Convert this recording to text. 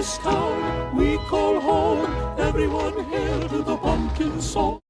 this town we call home. Everyone hail to the pumpkin song.